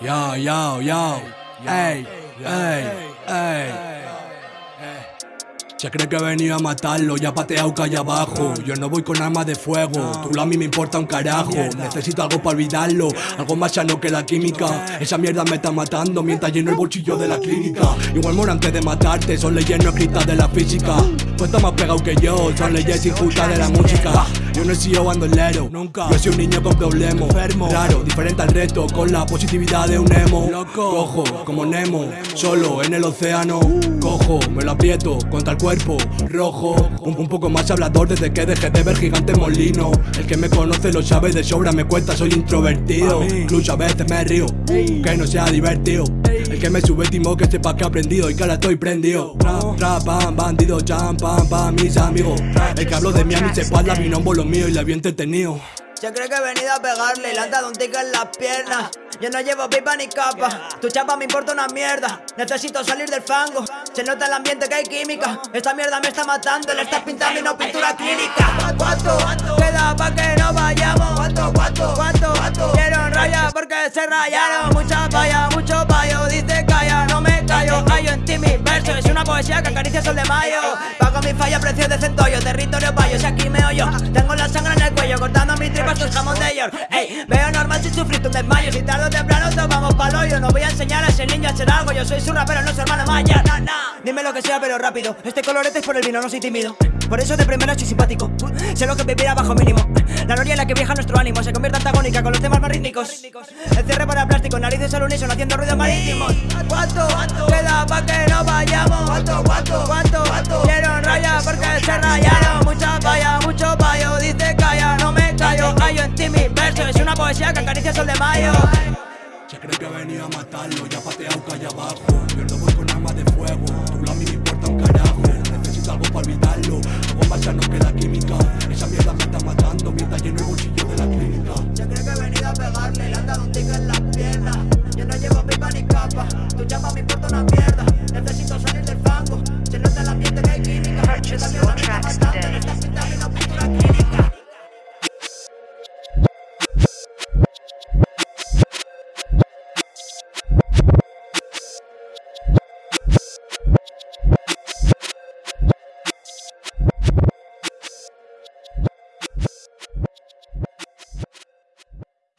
Yo, yo, yo. Ey, ey, ey. Se cree que he venido a matarlo, ya pateado calle abajo. Yo no voy con armas de fuego, tú a mí me importa un carajo. Necesito algo para olvidarlo, algo más sano que la química. Esa mierda me está matando mientras lleno el bolsillo de la clínica. Igual muero antes de matarte, son leyes no escritas de la física. Tú estás más pegado que yo, son leyes injustas de la música Yo no he sido bandolero, nunca. Yo soy un niño con problemas, enfermo, raro, diferente al resto Con la positividad de un emo. Loco, cojo, como Nemo, solo en el océano. Cojo, me lo aprieto contra el cuerpo rojo. Un, poco más hablador desde que dejé de ver gigante molino. El que me conoce lo sabe de sobra, me cuenta, soy introvertido. Incluso a veces me río, que no sea divertido que me subestimó que sepa que he aprendido y que ahora estoy prendido Rap, pam, bandido, jam, pam, mis amigos El que hablo de mí a mis espaldas, mi nombre lo mío y le había entretenido Se cree que he venido a pegarle le han dado un tic en las piernas yo no llevo pipa ni capa Tu chapa me importa una mierda Necesito salir del fango Se nota el ambiente que hay química Esta mierda me está matando Le estás pintando y no pintura clínica ¿Cuánto? Queda pa' que no vayamos ¿Cuánto? ¿Cuánto? ¿Cuánto? Quiero porque se rayaron que acaricia sol de mayo. Pago mi falla, precio de centollo Territorio payo, si aquí me oyo Tengo la sangre en el cuello Cortando mis tripas, el jamón de York. Ey, veo normal si sufriste un desmayo. Si tardo temprano tomamos palo Yo no voy a enseñar a ese niño a hacer algo. Yo soy su rapero, no su hermano Maya. Dime lo que sea pero rápido. Este colorete es por el vino, no soy tímido. Por eso de primera soy simpático. Sé lo que vivirá bajo mínimo. La noria en la que viaja nuestro ánimo Se convierte antagónica con los temas más rítmicos. El cierre para plástico, Haciendo ruidos marítimos ¿Cuánto? Queda pa' que no vayamos ¿Cuánto? ¿Cuánto? ¿Cuánto? Quiero raya porque se rayaron. Mucha vaya, mucho payo. Dice calla, no me callo. Callo en ti mis versos Es una poesía que acaricia sol de mayo. Se cree que he venido a matarlo, ya pateado calle abajo. Yo no voy con armas de fuego,